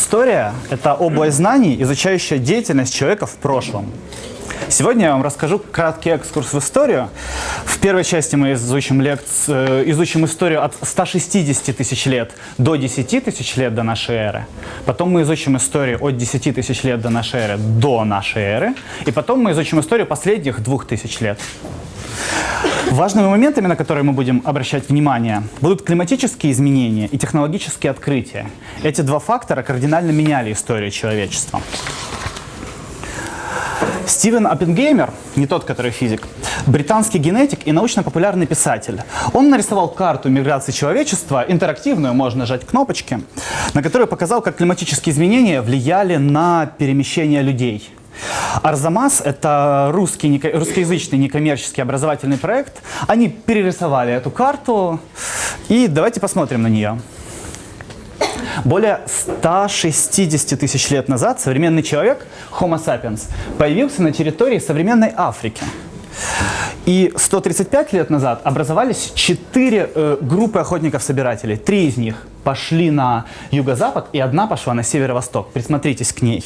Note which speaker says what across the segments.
Speaker 1: История – это область знаний, изучающая деятельность человека в прошлом. Сегодня я вам расскажу краткий экскурс в историю. В первой части мы изучим, лекц... Э, изучим историю от 160 тысяч лет до 10 тысяч лет до нашей эры. Потом мы изучим историю от 10 тысяч лет до нашей эры до нашей эры. И потом мы изучим историю последних двух тысяч лет. Важными моментами, на которые мы будем обращать внимание, будут климатические изменения и технологические открытия. Эти два фактора кардинально меняли историю человечества. Стивен Оппенгеймер, не тот, который физик, британский генетик и научно-популярный писатель. Он нарисовал карту миграции человечества, интерактивную, можно нажать кнопочки, на которую показал, как климатические изменения влияли на перемещение людей. Арзамас – это русский, русскоязычный некоммерческий образовательный проект. Они перерисовали эту карту, и давайте посмотрим на нее. Более 160 тысяч лет назад современный человек, Homo sapiens, появился на территории современной Африки. И 135 лет назад образовались четыре э, группы охотников-собирателей. Три из них пошли на юго-запад, и одна пошла на северо-восток. Присмотритесь к ней.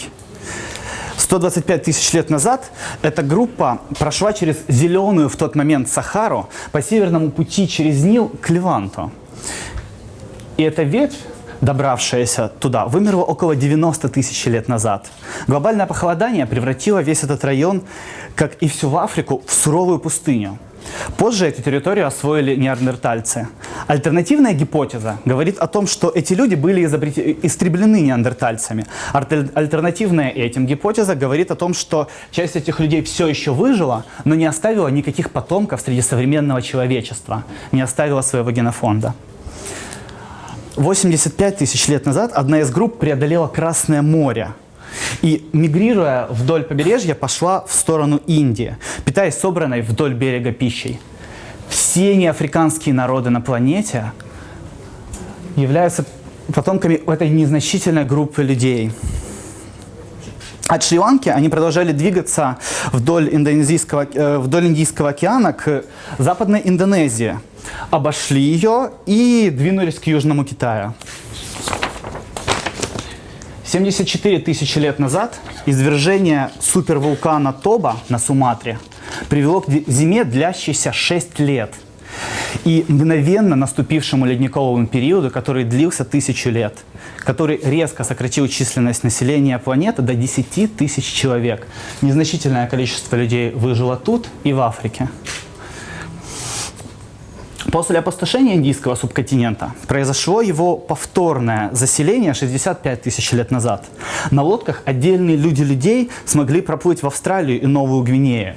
Speaker 1: 125 тысяч лет назад эта группа прошла через зеленую в тот момент Сахару по северному пути через Нил к Леванту. И эта ветвь, добравшаяся туда, вымерла около 90 тысяч лет назад. Глобальное похолодание превратило весь этот район, как и всю Африку, в суровую пустыню. Позже эту территорию освоили неандертальцы. Альтернативная гипотеза говорит о том, что эти люди были истреблены неандертальцами. Альтернативная этим гипотеза говорит о том, что часть этих людей все еще выжила, но не оставила никаких потомков среди современного человечества, не оставила своего генофонда. 85 тысяч лет назад одна из групп преодолела Красное море – и, мигрируя вдоль побережья, пошла в сторону Индии, питаясь собранной вдоль берега пищей. Все неафриканские народы на планете являются потомками этой незначительной группы людей. От Шри-Ланки они продолжали двигаться вдоль, индонезийского, э, вдоль Индийского океана к Западной Индонезии, обошли ее и двинулись к Южному Китаю. 74 тысячи лет назад извержение супервулкана Тоба на Суматре привело к зиме, длящейся 6 лет. И мгновенно наступившему ледниковому периоду, который длился тысячу лет, который резко сократил численность населения планеты до 10 тысяч человек. Незначительное количество людей выжило тут и в Африке. После опустошения индийского субконтинента произошло его повторное заселение 65 тысяч лет назад. На лодках отдельные люди людей смогли проплыть в Австралию и Новую Гвинею.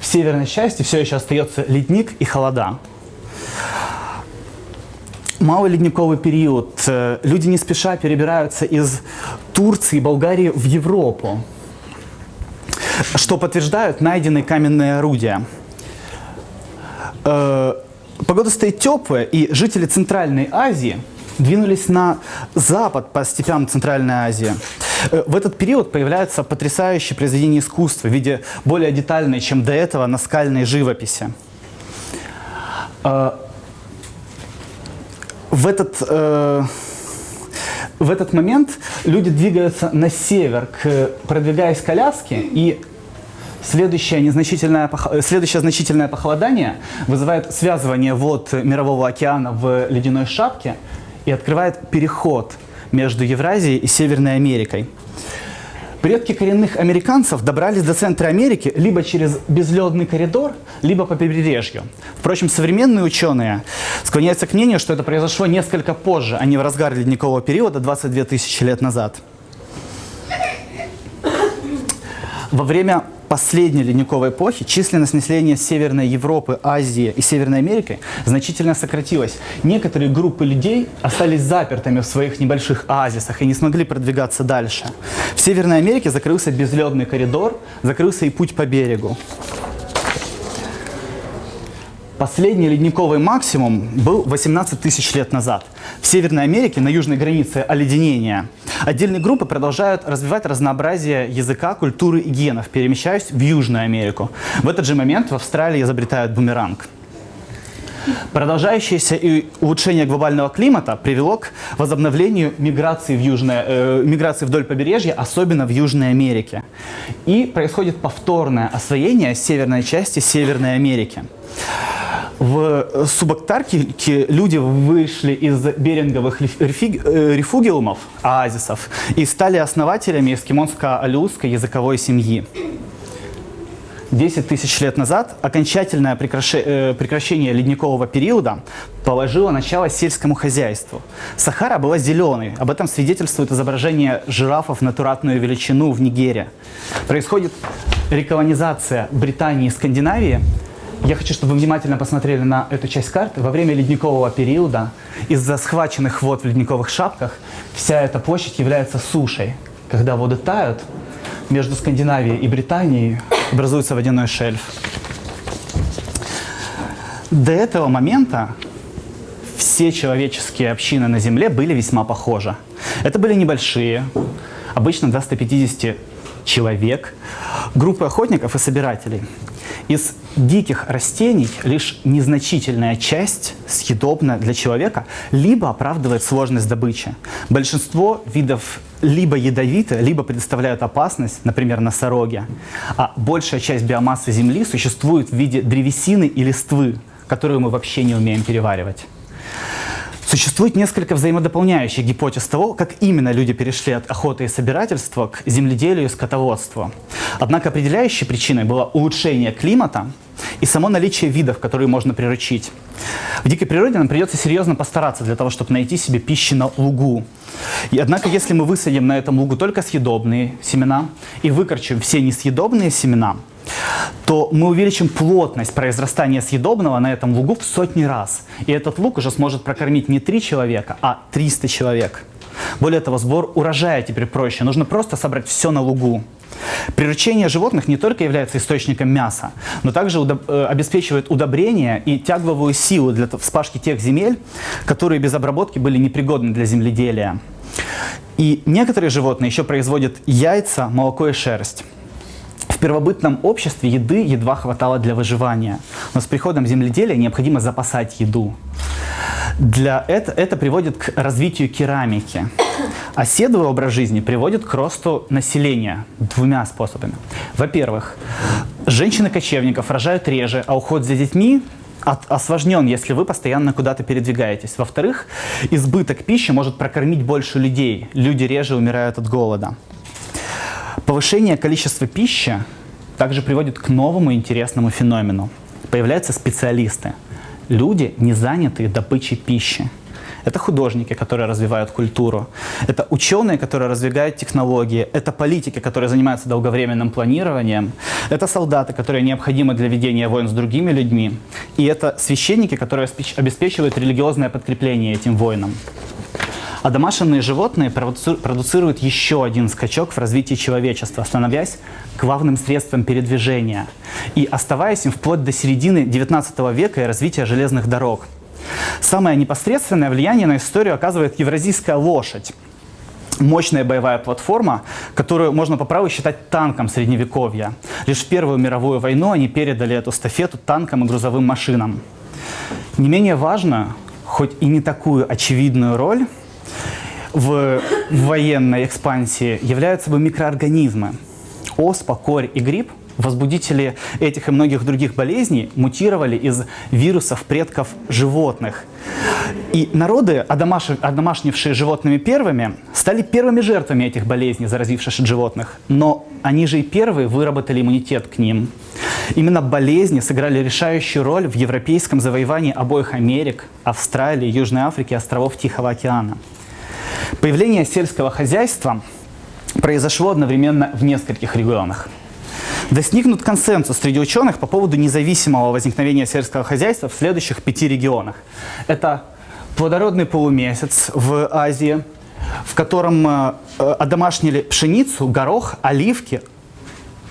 Speaker 1: В северной части все еще остается ледник и холода. Малый ледниковый период. Э, люди не спеша перебираются из Турции и Болгарии в Европу, что подтверждают найденные каменные орудия э, Погода стоит теплая, и жители Центральной Азии двинулись на запад по степям Центральной Азии. Э, в этот период появляются потрясающие произведения искусства в виде более детальной, чем до этого, наскальной живописи. Э, в этот, э, в этот момент люди двигаются на север, продвигаясь коляски, и Следующее, незначительное, следующее значительное похолодание вызывает связывание вод Мирового океана в ледяной шапке и открывает переход между Евразией и Северной Америкой. Предки коренных американцев добрались до центра Америки либо через безледный коридор, либо по побережью. Впрочем, современные ученые склоняются к мнению, что это произошло несколько позже, а не в разгар ледникового периода 22 тысячи лет назад. Во время последней ледниковой эпохи численность населения Северной Европы, Азии и Северной Америки значительно сократилась. Некоторые группы людей остались запертыми в своих небольших оазисах и не смогли продвигаться дальше. В Северной Америке закрылся безледный коридор, закрылся и путь по берегу. Последний ледниковый максимум был 18 тысяч лет назад. В Северной Америке, на южной границе оледенения, отдельные группы продолжают развивать разнообразие языка, культуры и генов, перемещаясь в Южную Америку. В этот же момент в Австралии изобретают бумеранг. Продолжающееся и улучшение глобального климата привело к возобновлению миграции, в южное, э, миграции вдоль побережья, особенно в Южной Америке. И происходит повторное освоение северной части Северной Америки. В субактарктике люди вышли из беринговых э, рефугиумов, оазисов, и стали основателями эскимонско-алиутской языковой семьи. 10 тысяч лет назад окончательное э, прекращение ледникового периода положило начало сельскому хозяйству. Сахара была зеленой. Об этом свидетельствует изображение жирафов на туратную величину в Нигере. Происходит реколонизация Британии и Скандинавии. Я хочу, чтобы вы внимательно посмотрели на эту часть карты. Во время ледникового периода из-за схваченных вод в ледниковых шапках вся эта площадь является сушей. Когда воды тают, между Скандинавией и Британией образуется водяной шельф. До этого момента все человеческие общины на Земле были весьма похожи. Это были небольшие, обычно до 150 человек, группы охотников и собирателей. Из диких растений лишь незначительная часть съедобна для человека, либо оправдывает сложность добычи. Большинство видов либо ядовиты, либо представляют опасность, например, носороги. А большая часть биомассы Земли существует в виде древесины и листвы, которую мы вообще не умеем переваривать. Существует несколько взаимодополняющих гипотез того, как именно люди перешли от охоты и собирательства к земледелию и скотоводству. Однако определяющей причиной было улучшение климата и само наличие видов, которые можно приручить. В дикой природе нам придется серьезно постараться для того, чтобы найти себе пищу на лугу. И, однако, если мы высадим на этом лугу только съедобные семена и выкорчим все несъедобные семена, то мы увеличим плотность произрастания съедобного на этом лугу в сотни раз. И этот луг уже сможет прокормить не 3 человека, а 300 человек. Более того, сбор урожая теперь проще. Нужно просто собрать все на лугу. Приручение животных не только является источником мяса, но также удоб э, обеспечивает удобрение и тягловую силу для вспашки тех земель, которые без обработки были непригодны для земледелия. И некоторые животные еще производят яйца, молоко и шерсть. В первобытном обществе еды едва хватало для выживания, но с приходом земледелия необходимо запасать еду. Для это, это приводит к развитию керамики. Оседлый образ жизни приводит к росту населения двумя способами. Во-первых, женщины-кочевников рожают реже, а уход за детьми осложнен, если вы постоянно куда-то передвигаетесь. Во-вторых, избыток пищи может прокормить больше людей. Люди реже умирают от голода. Повышение количества пищи также приводит к новому интересному феномену. Появляются специалисты. Люди, не занятые добычей пищи. Это художники, которые развивают культуру. Это ученые, которые развивают технологии. Это политики, которые занимаются долговременным планированием. Это солдаты, которые необходимы для ведения войн с другими людьми. И это священники, которые обеспечивают религиозное подкрепление этим войнам. А домашние животные продуцируют еще один скачок в развитии человечества, становясь главным средством передвижения и оставаясь им вплоть до середины XIX века и развития железных дорог. Самое непосредственное влияние на историю оказывает евразийская лошадь. Мощная боевая платформа, которую можно по праву считать танком средневековья. Лишь в Первую мировую войну они передали эту стафету танкам и грузовым машинам. Не менее важно, хоть и не такую очевидную роль, в военной экспансии являются собой микроорганизмы. Оспа, корь и гриб, возбудители этих и многих других болезней, мутировали из вирусов предков животных. И народы, одомашнившие животными первыми, стали первыми жертвами этих болезней, заразивших животных. Но они же и первые выработали иммунитет к ним. Именно болезни сыграли решающую роль в европейском завоевании обоих Америк, Австралии, Южной Африки и островов Тихого океана. Появление сельского хозяйства произошло одновременно в нескольких регионах. Достигнут консенсус среди ученых по поводу независимого возникновения сельского хозяйства в следующих пяти регионах. Это плодородный полумесяц в Азии, в котором э, одомашнили пшеницу, горох, оливки,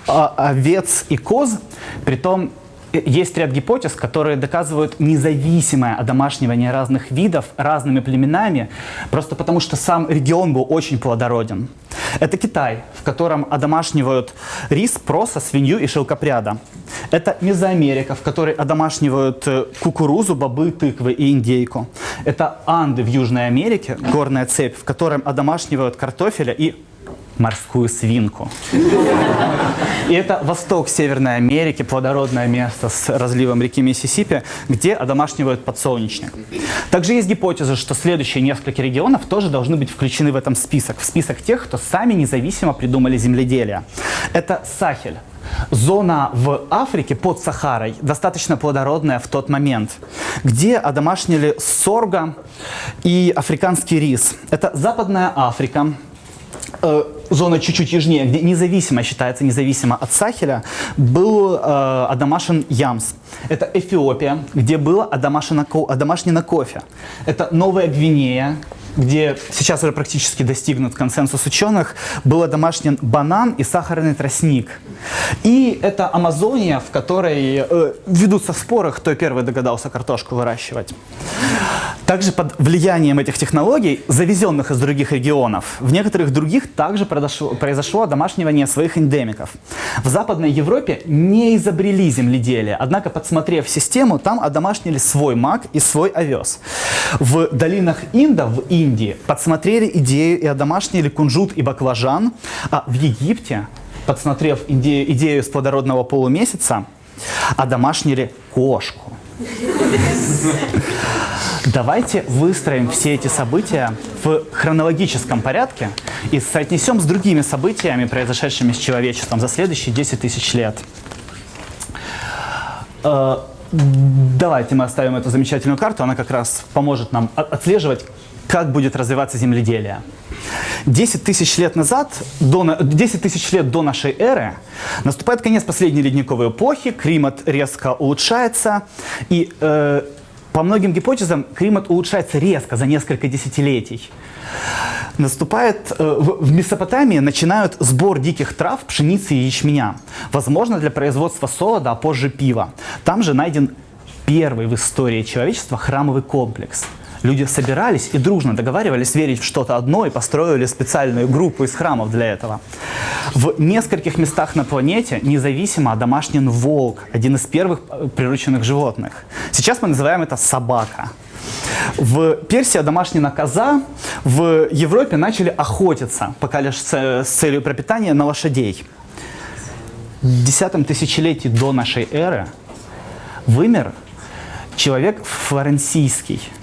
Speaker 1: овец и коз, притом есть ряд гипотез, которые доказывают независимое одомашнивание разных видов разными племенами, просто потому что сам регион был очень плодороден. Это Китай, в котором одомашнивают рис, проса, свинью и шелкопряда. Это Мезоамерика, в которой одомашнивают э, кукурузу, бобы, тыквы и индейку. Это Анды в Южной Америке, горная цепь, в которой одомашнивают картофеля и морскую свинку. И это восток Северной Америки, плодородное место с разливом реки Миссисипи, где одомашнивают подсолнечник. Также есть гипотеза, что следующие несколько регионов тоже должны быть включены в этом список, в список тех, кто сами независимо придумали земледелие. Это Сахель. Зона в Африке под Сахарой достаточно плодородная в тот момент, где одомашнили сорга и африканский рис. Это Западная Африка, э, зона чуть-чуть южнее, где независимо считается независимо от Сахеля, был э, одомашен Ямс. Это Эфиопия, где было одомашено, одомашнено кофе. Это Новая Гвинея, где сейчас уже практически достигнут консенсус ученых, был домашний банан и сахарный тростник. И это Амазония, в которой э, ведутся споры, кто первый догадался картошку выращивать. Также под влиянием этих технологий, завезенных из других регионов, в некоторых других также произошло, произошло одомашнивание своих эндемиков. В Западной Европе не изобрели земледелие, однако, подсмотрев систему, там одомашнили свой мак и свой овес. В долинах Инда, в Индии, подсмотрели идею и одомашнили кунжут и баклажан, а в Египте, подсмотрев идею, идею с плодородного полумесяца, одомашнили кошку. Давайте выстроим все эти события в хронологическом порядке и соотнесем с другими событиями, произошедшими с человечеством за следующие 10 тысяч лет. Э, давайте мы оставим эту замечательную карту, она как раз поможет нам отслеживать, как будет развиваться земледелие. 10 тысяч лет назад, до, 10 тысяч лет до нашей эры, наступает конец последней ледниковой эпохи, климат резко улучшается, и э, по многим гипотезам климат улучшается резко за несколько десятилетий. Наступает э, в Месопотамии начинают сбор диких трав, пшеницы и ячменя. Возможно, для производства солода, а позже пива. Там же найден первый в истории человечества храмовый комплекс – Люди собирались и дружно договаривались верить в что-то одно и построили специальную группу из храмов для этого. В нескольких местах на планете независимо домашний волк, один из первых э, прирученных животных. Сейчас мы называем это собака. В Персии домашняя коза, в Европе начали охотиться, пока лишь с целью пропитания, на лошадей. В десятом тысячелетии до нашей эры вымер человек флоренсийский –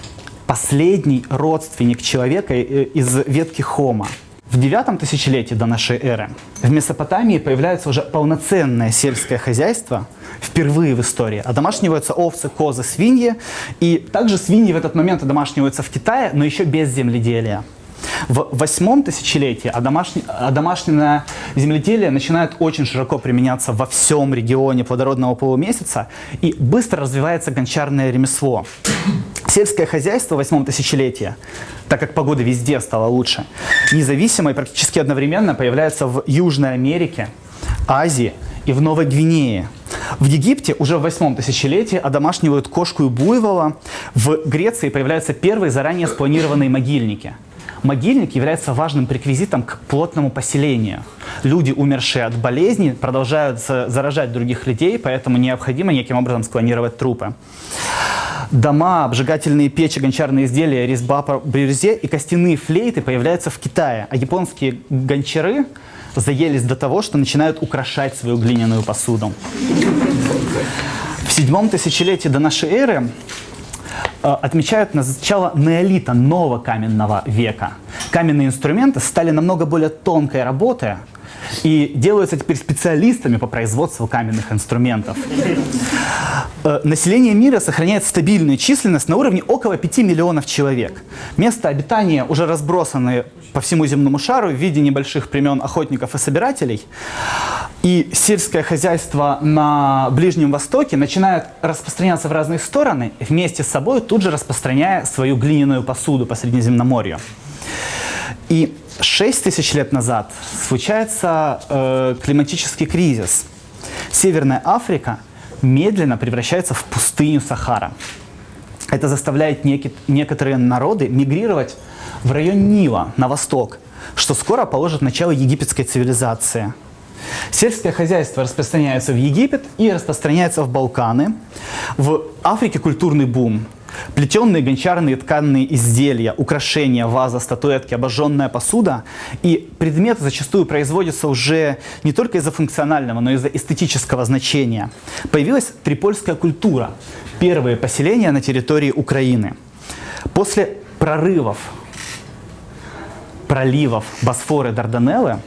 Speaker 1: последний родственник человека э, из ветки Хома. В девятом тысячелетии до нашей эры в Месопотамии появляется уже полноценное сельское хозяйство, впервые в истории. Одомашниваются овцы, козы, свиньи. И также свиньи в этот момент одомашниваются в Китае, но еще без земледелия. В восьмом тысячелетии одомашненное земледелие начинает очень широко применяться во всем регионе плодородного полумесяца и быстро развивается гончарное ремесло. Сельское хозяйство в восьмом тысячелетии, так как погода везде стала лучше, независимо и практически одновременно появляется в Южной Америке, Азии и в Новой Гвинее. В Египте уже в восьмом тысячелетии одомашнивают кошку и буйвола. В Греции появляются первые заранее спланированные могильники – Могильник является важным преквизитом к плотному поселению. Люди, умершие от болезни, продолжают заражать других людей, поэтому необходимо неким образом склонировать трупы. Дома, обжигательные печи, гончарные изделия, резьба по бирюзе и костяные флейты появляются в Китае, а японские гончары заелись до того, что начинают украшать свою глиняную посуду. В седьмом тысячелетии до нашей эры Э, отмечают начало неолита, нового каменного века. Каменные инструменты стали намного более тонкой работой и делаются теперь специалистами по производству каменных инструментов. Э, население мира сохраняет стабильную численность на уровне около 5 миллионов человек. Место обитания уже разбросаны по всему земному шару в виде небольших племен охотников и собирателей. И сельское хозяйство на Ближнем Востоке начинает распространяться в разные стороны, вместе с собой тут же распространяя свою глиняную посуду по Средиземноморью. И 6 тысяч лет назад случается э, климатический кризис. Северная Африка медленно превращается в пустыню Сахара. Это заставляет неки, некоторые народы мигрировать в район Нила, на восток, что скоро положит начало египетской цивилизации. Сельское хозяйство распространяется в Египет и распространяется в Балканы. В Африке культурный бум. Плетеные гончарные тканные изделия, украшения, ваза, статуэтки, обожженная посуда. И предметы зачастую производятся уже не только из-за функционального, но и из-за эстетического значения. Появилась трипольская культура. Первые поселения на территории Украины. После прорывов, проливов Босфоры, Дарданеллы,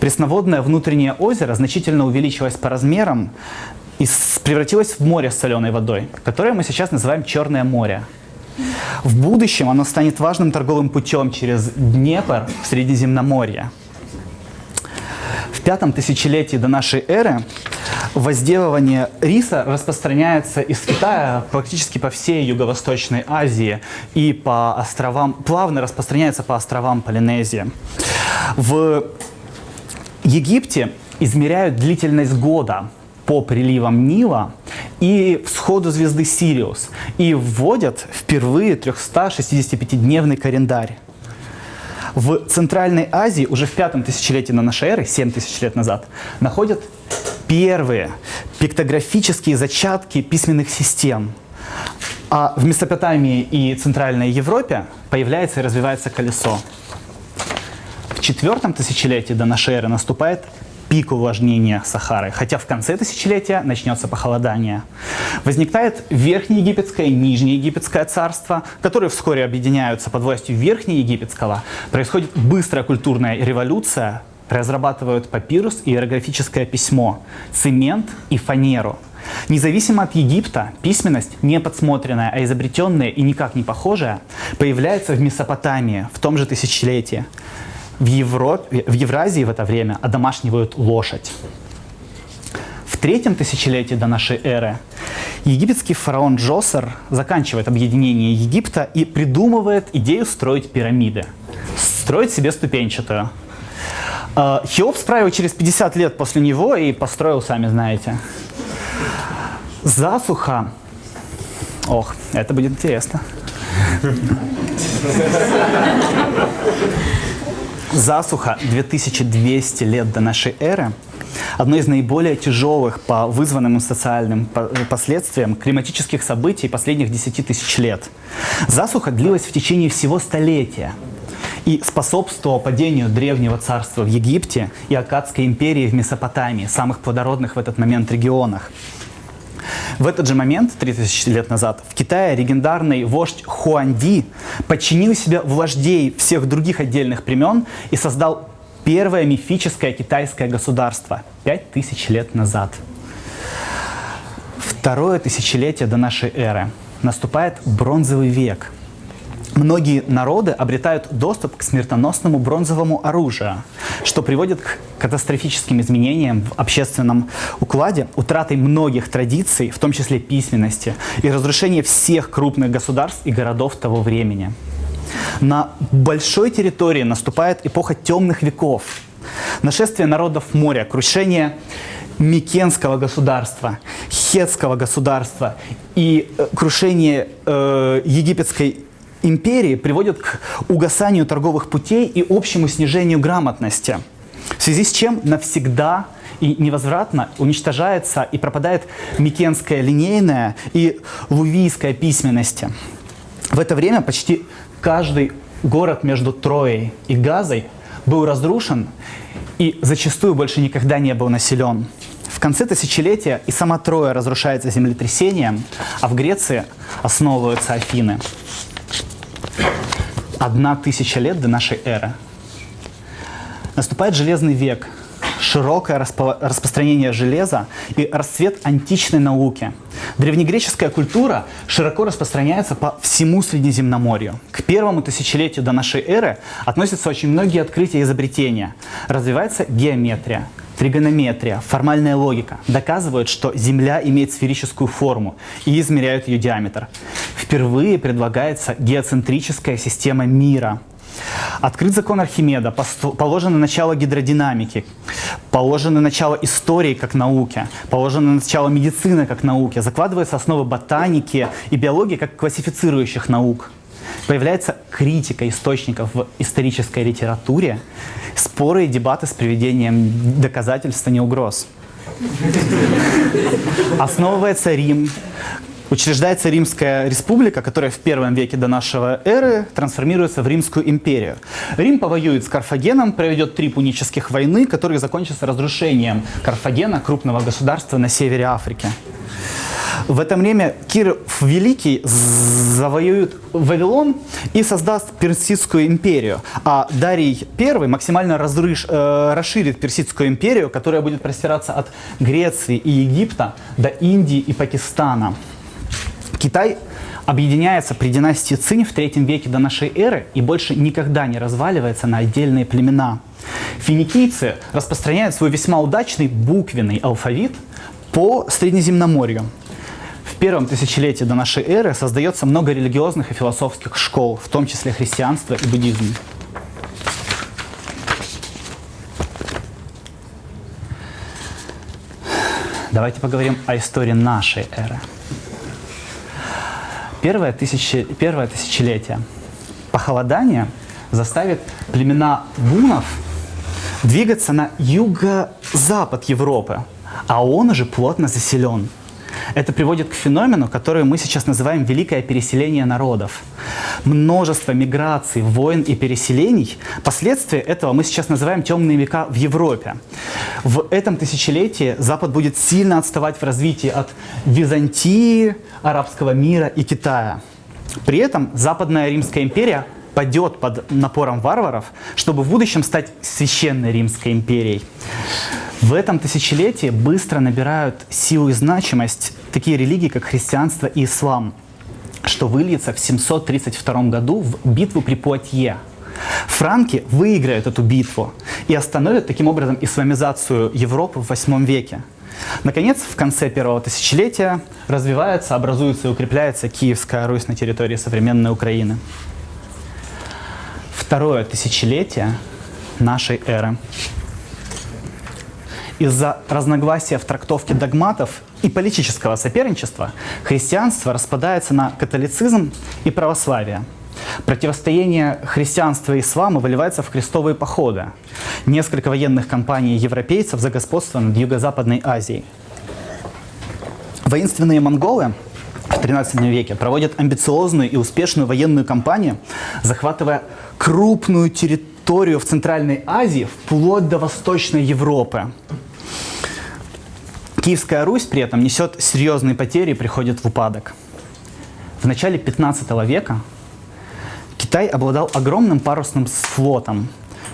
Speaker 1: пресноводное внутреннее озеро значительно увеличилось по размерам и превратилось в море с соленой водой, которое мы сейчас называем Черное море. В будущем оно станет важным торговым путем через Днепр в Средиземноморье. В пятом тысячелетии до нашей эры возделывание риса распространяется из Китая практически по всей Юго-Восточной Азии и по островам, плавно распространяется по островам Полинезии. В Египте измеряют длительность года по приливам Нила и всходу звезды Сириус и вводят впервые 365-дневный календарь. В Центральной Азии уже в пятом тысячелетии на нашей эры, 7 тысяч лет назад, находят первые пиктографические зачатки письменных систем. А в Месопотамии и Центральной Европе появляется и развивается колесо. В четвертом тысячелетии до нашей эры наступает пик увлажнения Сахары, хотя в конце тысячелетия начнется похолодание. Возникает Верхнеегипетское и Нижнеегипетское царство, которые вскоре объединяются под властью Верхнеегипетского. Происходит быстрая культурная революция, разрабатывают папирус и иерографическое письмо, цемент и фанеру. Независимо от Египта, письменность, не подсмотренная, а изобретенная и никак не похожая, появляется в Месопотамии в том же тысячелетии. В, Европе, в Евразии в это время одомашнивают лошадь. В третьем тысячелетии до нашей эры египетский фараон Джосер заканчивает объединение Египта и придумывает идею строить пирамиды. Строить себе ступенчатую. А, Хеопс правил через 50 лет после него и построил, сами знаете. Засуха. Ох, это будет интересно. Засуха 2200 лет до нашей эры одно из наиболее тяжелых по вызванным социальным последствиям климатических событий последних 10 тысяч лет. Засуха длилась в течение всего столетия и способствовала падению древнего царства в Египте и Акадской империи в Месопотамии, самых плодородных в этот момент регионах. В этот же момент, 3000 лет назад, в Китае легендарный вождь Хуанди подчинил себе вождей всех других отдельных племен и создал первое мифическое китайское государство 5000 лет назад. Второе тысячелетие до нашей эры. Наступает бронзовый век – Многие народы обретают доступ к смертоносному бронзовому оружию, что приводит к катастрофическим изменениям в общественном укладе, утратой многих традиций, в том числе письменности, и разрушение всех крупных государств и городов того времени. На большой территории наступает эпоха темных веков, нашествие народов моря, крушение Микенского государства, Хетского государства и э, крушение э, египетской империи приводит к угасанию торговых путей и общему снижению грамотности, в связи с чем навсегда и невозвратно уничтожается и пропадает микенская линейная и лувийская письменности. В это время почти каждый город между Троей и Газой был разрушен и зачастую больше никогда не был населен. В конце тысячелетия и сама Троя разрушается землетрясением, а в Греции основываются Афины одна тысяча лет до нашей эры. Наступает Железный век, широкое распо распространение железа и расцвет античной науки. Древнегреческая культура широко распространяется по всему Средиземноморью. К первому тысячелетию до нашей эры относятся очень многие открытия и изобретения. Развивается геометрия, тригонометрия, формальная логика доказывают, что Земля имеет сферическую форму и измеряют ее диаметр. Впервые предлагается геоцентрическая система мира. Открыт закон Архимеда, положено начало гидродинамики, положено начало истории как науки, положено начало медицины как науки, закладываются основы ботаники и биологии как классифицирующих наук. Появляется критика источников в исторической литературе, споры и дебаты с приведением доказательств, а не угроз. Основывается Рим, Учреждается Римская республика, которая в первом веке до нашего эры трансформируется в Римскую империю. Рим повоюет с Карфагеном, проведет три пунических войны, которые закончатся разрушением Карфагена, крупного государства на севере Африки. В это время Кир Великий завоюет Вавилон и создаст Персидскую империю. А Дарий I максимально разрыш, э, расширит Персидскую империю, которая будет простираться от Греции и Египта до Индии и Пакистана. Китай объединяется при династии Цинь в третьем веке до нашей эры и больше никогда не разваливается на отдельные племена. Финикийцы распространяют свой весьма удачный буквенный алфавит по Средиземноморью. В первом тысячелетии до нашей эры создается много религиозных и философских школ, в том числе христианство и буддизм. Давайте поговорим о истории нашей эры. Первое, тысячи, первое тысячелетие похолодание заставит племена бунов двигаться на юго-запад Европы, а он уже плотно заселен. Это приводит к феномену, который мы сейчас называем «великое переселение народов». Множество миграций, войн и переселений. Последствия этого мы сейчас называем «темные века в Европе». В этом тысячелетии Запад будет сильно отставать в развитии от Византии, арабского мира и Китая. При этом Западная Римская империя падет под напором варваров, чтобы в будущем стать священной Римской империей. В этом тысячелетии быстро набирают силу и значимость такие религии, как христианство и ислам, что выльется в 732 году в битву при Пуатье. Франки выиграют эту битву и остановят таким образом исламизацию Европы в 8 веке. Наконец, в конце первого тысячелетия развивается, образуется и укрепляется Киевская Русь на территории современной Украины. Второе тысячелетие нашей эры из-за разногласия в трактовке догматов и политического соперничества христианство распадается на католицизм и православие. Противостояние христианства и ислама выливается в крестовые походы. Несколько военных кампаний европейцев за господство над Юго-Западной Азией. Воинственные монголы в 13 веке проводят амбициозную и успешную военную кампанию, захватывая крупную территорию в Центральной Азии вплоть до Восточной Европы. Киевская Русь при этом несет серьезные потери и приходит в упадок. В начале 15 века Китай обладал огромным парусным флотом,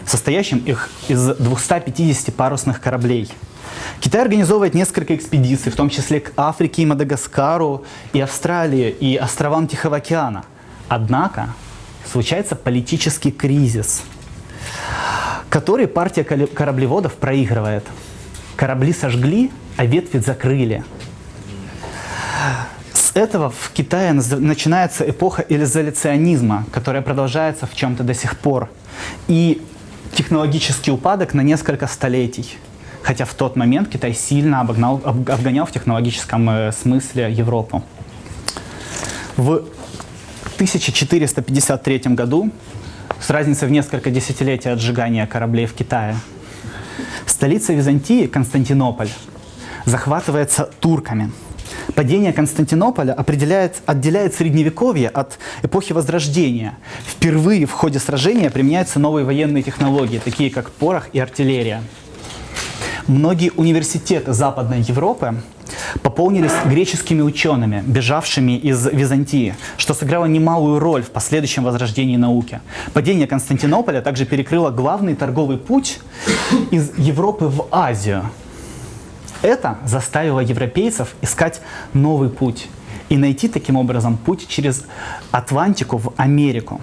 Speaker 1: состоящим их из 250 парусных кораблей. Китай организовывает несколько экспедиций, в том числе к Африке и Мадагаскару, и Австралии, и островам Тихого океана. Однако случается политический кризис, который партия кораблеводов проигрывает. Корабли сожгли, а ветви закрыли. С этого в Китае начинается эпоха изоляционизма, которая продолжается в чем-то до сих пор. И технологический упадок на несколько столетий. Хотя в тот момент Китай сильно обогнал, обгонял в технологическом э, смысле Европу. В 1453 году, с разницей в несколько десятилетий отжигания кораблей в Китае, столица Византии, Константинополь, захватывается турками. Падение Константинополя определяет, отделяет Средневековье от эпохи Возрождения. Впервые в ходе сражения применяются новые военные технологии, такие как порох и артиллерия. Многие университеты Западной Европы пополнились греческими учеными, бежавшими из Византии, что сыграло немалую роль в последующем возрождении науки. Падение Константинополя также перекрыло главный торговый путь из Европы в Азию – это заставило европейцев искать новый путь и найти таким образом путь через Атлантику в Америку,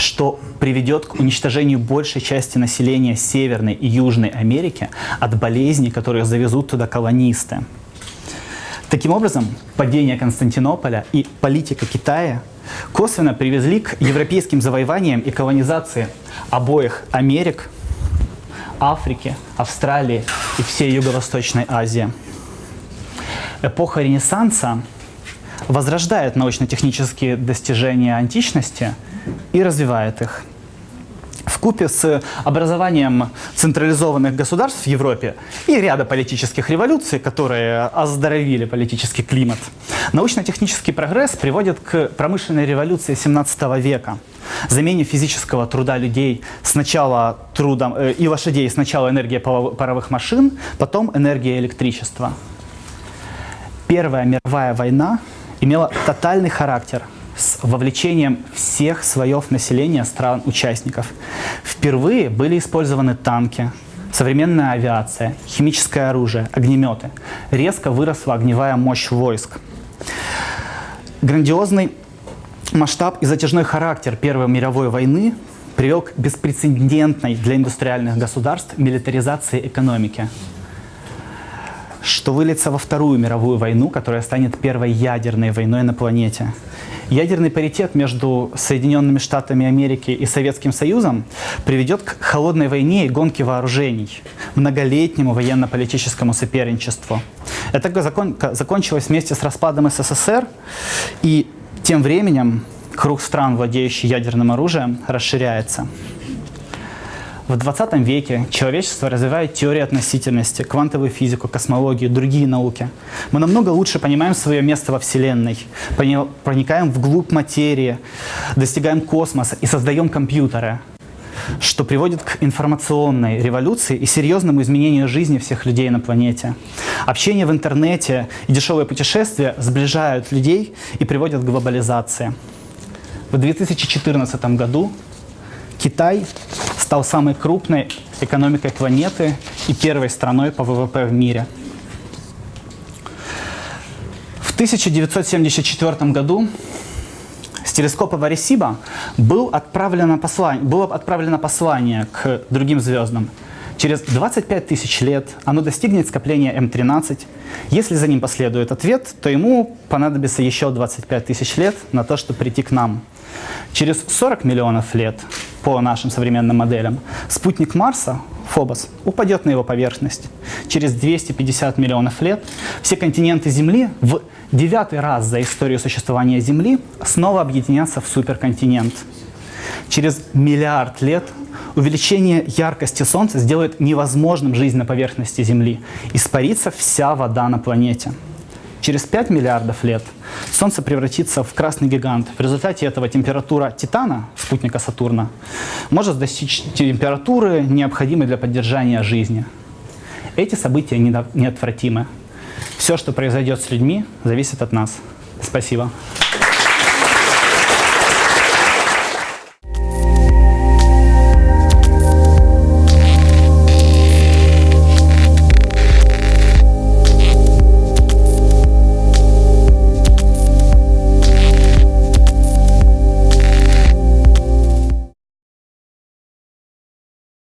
Speaker 1: что приведет к уничтожению большей части населения Северной и Южной Америки от болезней, которые завезут туда колонисты. Таким образом, падение Константинополя и политика Китая косвенно привезли к европейским завоеваниям и колонизации обоих Америк, Африки, Австралии и всей Юго-Восточной Азии. Эпоха Ренессанса возрождает научно-технические достижения античности и развивает их в купе с образованием централизованных государств в Европе и ряда политических революций, которые оздоровили политический климат, научно-технический прогресс приводит к промышленной революции 17 века, замене физического труда людей сначала трудом, э, и лошадей сначала энергия паровых машин, потом энергия электричества. Первая мировая война имела тотальный характер – с вовлечением всех слоев населения стран-участников. Впервые были использованы танки, современная авиация, химическое оружие, огнеметы. Резко выросла огневая мощь войск. Грандиозный масштаб и затяжной характер Первой мировой войны привел к беспрецедентной для индустриальных государств милитаризации экономики что выльется во Вторую мировую войну, которая станет первой ядерной войной на планете. Ядерный паритет между Соединенными Штатами Америки и Советским Союзом приведет к холодной войне и гонке вооружений, многолетнему военно-политическому соперничеству. Это закон, закончилось вместе с распадом СССР, и тем временем круг стран, владеющих ядерным оружием, расширяется. В 20 веке человечество развивает теорию относительности, квантовую физику, космологию, другие науки. Мы намного лучше понимаем свое место во Вселенной, проникаем вглубь материи, достигаем космоса и создаем компьютеры, что приводит к информационной революции и серьезному изменению жизни всех людей на планете. Общение в интернете и дешевые путешествия сближают людей и приводят к глобализации. В 2014 году Китай стал самой крупной экономикой планеты и первой страной по ВВП в мире. В 1974 году с телескопа Варисиба был отправлено послание, было отправлено послание к другим звездам. Через 25 тысяч лет оно достигнет скопления М13. Если за ним последует ответ, то ему понадобится еще 25 тысяч лет на то, чтобы прийти к нам. Через 40 миллионов лет по нашим современным моделям, спутник Марса, Фобос, упадет на его поверхность. Через 250 миллионов лет все континенты Земли в девятый раз за историю существования Земли снова объединятся в суперконтинент. Через миллиард лет увеличение яркости Солнца сделает невозможным жизнь на поверхности Земли. Испарится вся вода на планете. Через 5 миллиардов лет Солнце превратится в красный гигант. В результате этого температура Титана, спутника Сатурна, может достичь температуры, необходимой для поддержания жизни. Эти события неотвратимы. Все, что произойдет с людьми, зависит от нас. Спасибо.